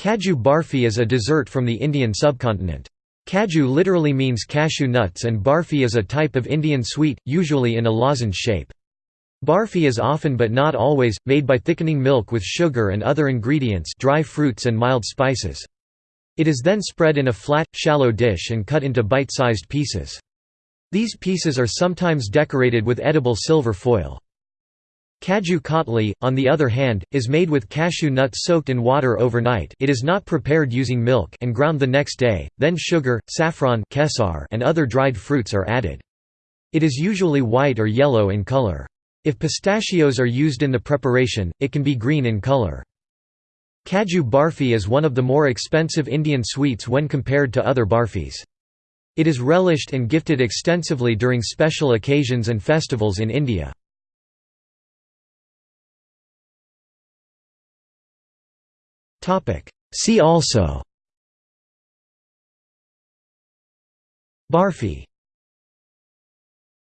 Kaju barfi is a dessert from the Indian subcontinent. Kaju literally means cashew nuts and barfi is a type of Indian sweet, usually in a lozenge shape. Barfi is often but not always, made by thickening milk with sugar and other ingredients dry fruits and mild spices. It is then spread in a flat, shallow dish and cut into bite-sized pieces. These pieces are sometimes decorated with edible silver foil. Kaju katli, on the other hand, is made with cashew nuts soaked in water overnight it is not prepared using milk and ground the next day, then sugar, saffron and other dried fruits are added. It is usually white or yellow in color. If pistachios are used in the preparation, it can be green in color. Kaju barfi is one of the more expensive Indian sweets when compared to other barfis. It is relished and gifted extensively during special occasions and festivals in India. See also. Barfi